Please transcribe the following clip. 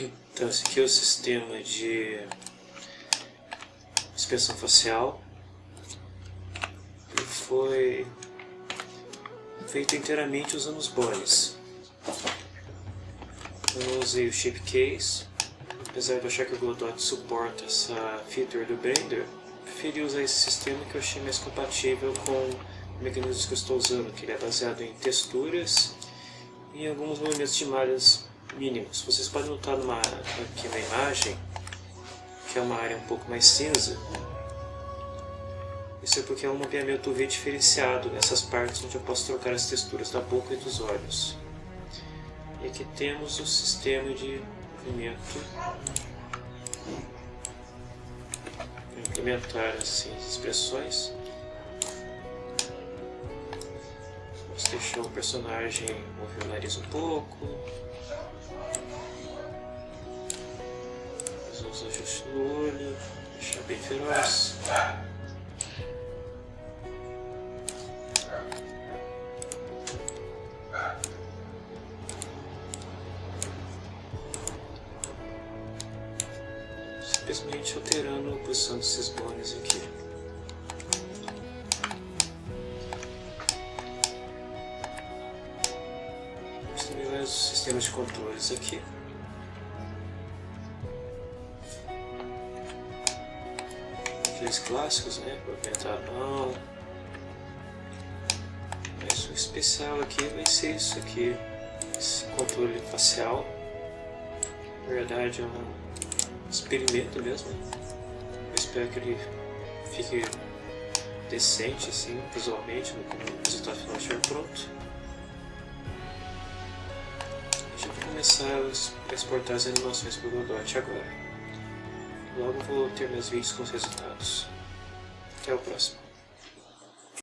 Então esse aqui é o sistema de expressão facial. Ele foi feito inteiramente usando os bones. Eu usei o Shape Case, apesar de achar que o Godot suporta essa feature do Blender, preferi usar esse sistema que eu achei mais compatível com o mecanismo que eu estou usando, que ele é baseado em texturas e alguns movimentos de malhas mínimos. Vocês podem notar numa, aqui na imagem que é uma área um pouco mais cinza. Isso é porque é um mapeamento UV diferenciado nessas partes onde eu posso trocar as texturas da boca e dos olhos. E aqui temos o sistema de movimento implementar assim, as expressões. Vamos deixar o personagem mover o nariz um pouco. Uns ajustes no olho, deixar bem feroz. simplesmente alterando a posição desses bones aqui. Também mais sistemas de controles aqui. Aqueles clássicos, né? Mão. Mas o especial aqui vai ser isso aqui. Esse controle facial. Na verdade é um experimento mesmo. Eu espero que ele fique decente assim, visualmente, no resultado final estiver pronto. Gente vai começar a exportar as animações para o Godot agora. Logo vou ter meus vídeos com os resultados. Até o próximo.